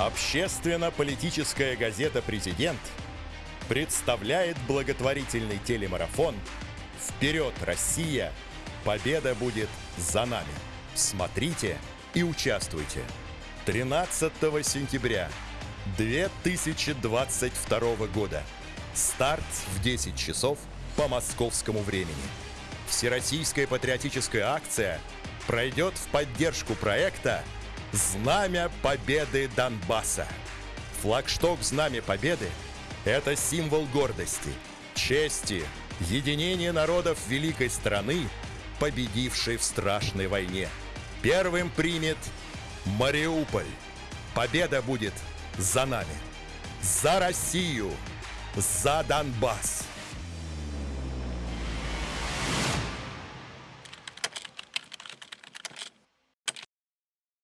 Общественно-политическая газета «Президент» представляет благотворительный телемарафон «Вперед, Россия! Победа будет за нами!» Смотрите и участвуйте. 13 сентября 2022 года. Старт в 10 часов по московскому времени. Всероссийская патриотическая акция пройдет в поддержку проекта «Знамя Победы Донбасса». Флагшток «Знамя Победы» — это символ гордости, чести, единения народов великой страны, победившей в страшной войне. Первым примет Мариуполь. Победа будет за нами. За Россию. За Донбасс.